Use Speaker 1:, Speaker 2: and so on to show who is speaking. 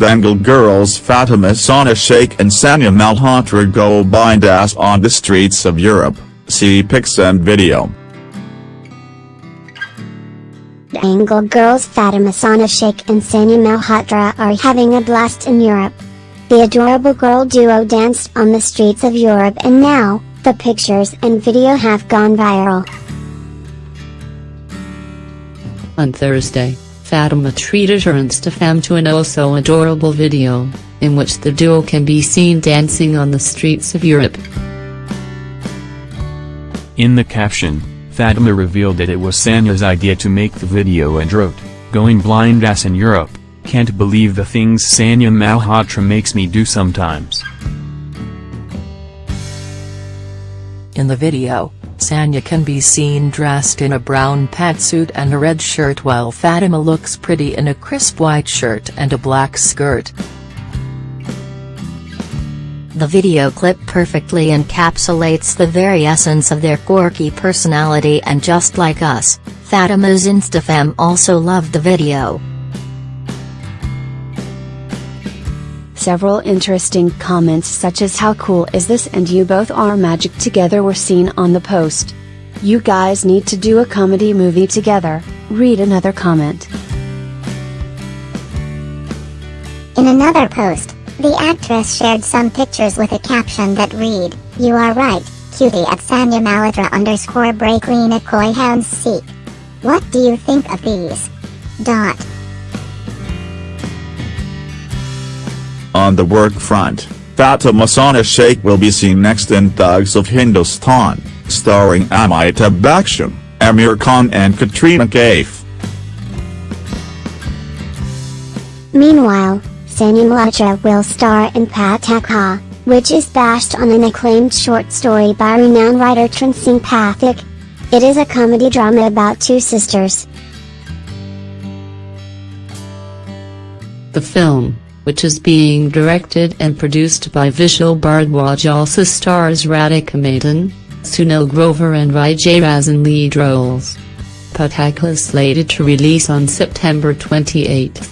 Speaker 1: Dangal girls Fatima Sana Sheikh and Sanya Malhotra go bindas on the streets of Europe, see pics and video.
Speaker 2: Dangal girls Fatima Sana Sheikh and Sanya Malhotra are having a blast in Europe. The adorable girl duo danced on the streets of Europe and now, the pictures and video have gone viral.
Speaker 3: On Thursday, Fatima treated her Instafam to an also adorable video, in which the duo can be seen dancing on the streets of Europe.
Speaker 4: In the caption, Fatima revealed that it was Sanya's idea to make the video and wrote, Going blind ass in Europe, can't believe the things Sanya Malhotra makes me do sometimes.
Speaker 5: In the video, Sanya can be seen dressed in a brown pantsuit and a red shirt while Fatima looks pretty in a crisp white shirt and a black skirt.
Speaker 6: The video clip perfectly encapsulates the very essence of their quirky personality and just like us, Fatima's Instafam also loved the video.
Speaker 7: Several interesting comments such as how cool is this and you both are magic together were seen on the post. You guys need to do a comedy movie together, read another comment.
Speaker 2: In another post, the actress shared some pictures with a caption that read, You are right, cutie at Sanya Malhotra underscore breaklina koi hounds seek. What do you think of these? Dot.
Speaker 1: On the work front, Fatima Sana Sheikh will be seen next in Thugs of Hindostan, starring Amitabh Bachchan, Aamir Khan and Katrina Kaif.
Speaker 2: Meanwhile, Sanya Malhotra will star in Pataakha, which is based on an acclaimed short story by renowned writer Charan Singh Pathik. It is a comedy drama about two sisters.
Speaker 3: The film, which is being directed and produced by Vishal Bhardwaj also stars Radhika Madan, Sunil Grover and Vijay Raaz in lead roles. Pataakha is slated to release on September 28.